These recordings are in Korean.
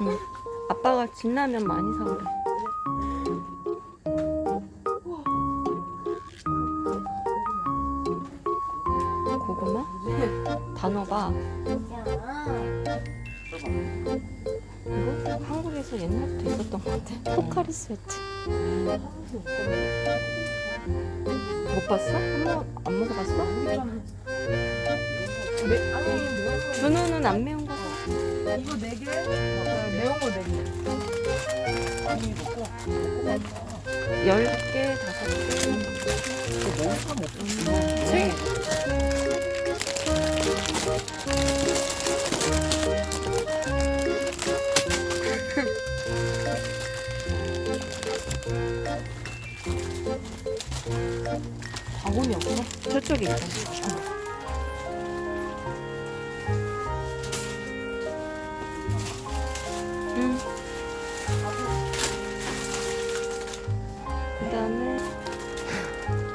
응. 아빠가 진라면 많이 사오래. 고구마? 단호박. 이거 한국에서 옛날부터 있었던 것 같아. 포카리 스웨트. 못 봤어? 한번 안 먹어봤어? 거 준우는 안 매운 거. 이거 네 개? 매운 거네 개. 아니 먹고 먹고 열 개, 다섯 개. 이거 먹을까 먹고 세 바구니 없어? 저쪽에 있다.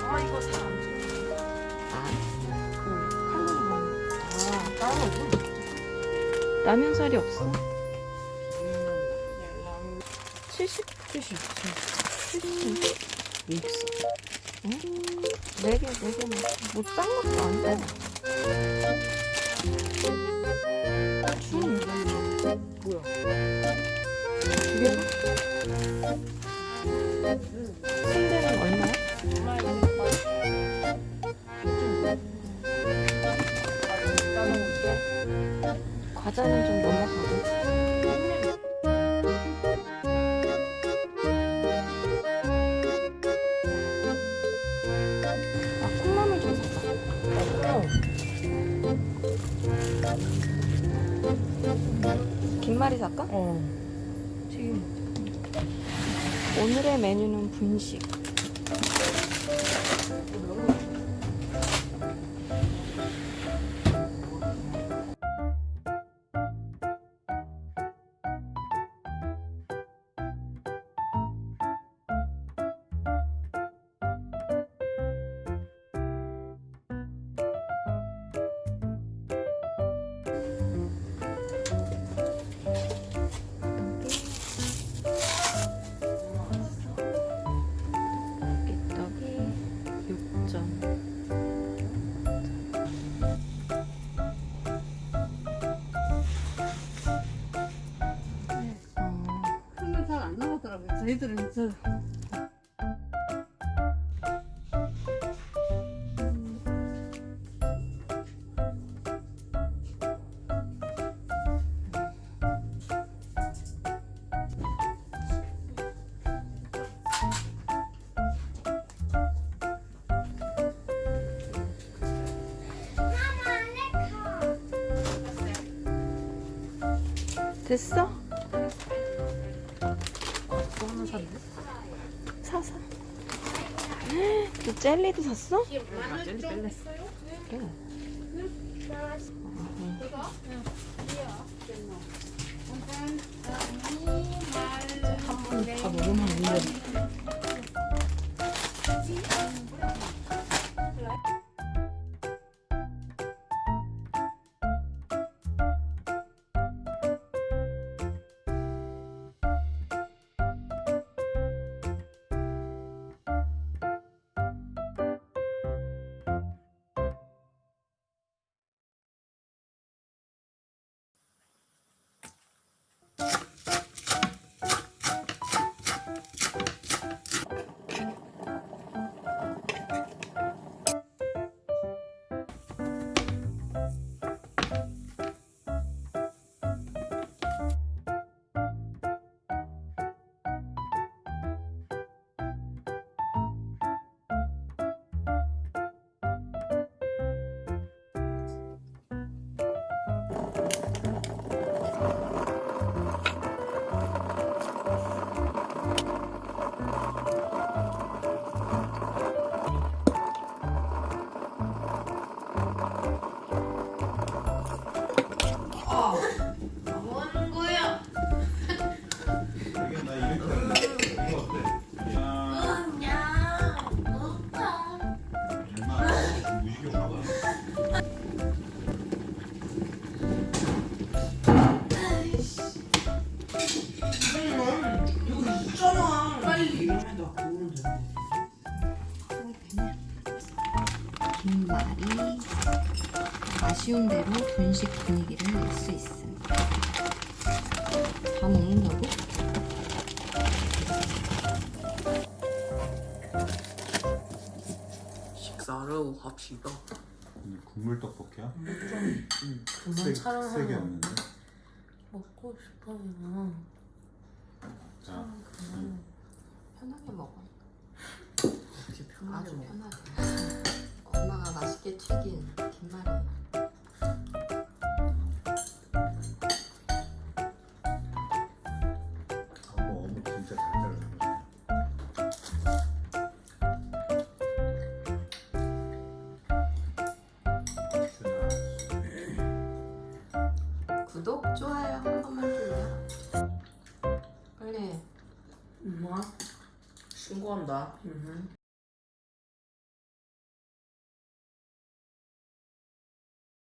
아 이거 잘안 줘. 아, 그 칼로리 먹는 아 따로 줘. 라면 살이 없어. 70? 70. 70. 믹스. 응? 4개, 4개 먹어. 뭐, 싼 것도 아니고. 준. 뭐야? 두 개? 순대는 얼마야? 과자는 좀 넘어가고. 아. 김말이 살까? 어. 오늘의 메뉴는 분식. 저희들은 저 됐어? 샀네. 사사. 너 젤리도 샀어? 아, 젤리 뺄래. 그래. 다 먹으면 문제. 무식이 아, 긴말이 아쉬운 대로 분식 분위기를 낼 수 있습니다. 다 먹는다고? 식사로 합시다. 국물 떡볶이야? 음, 응. 음, 그만 촬영하게 왔는데. 먹고 싶어요. 자, 응. 편하게 먹어. 이렇게 편하게 아주 먹어. 편하게. 엄마가 맛있게 튀긴 잘 잘라. 구독, 좋아요 한 번만 신고한다.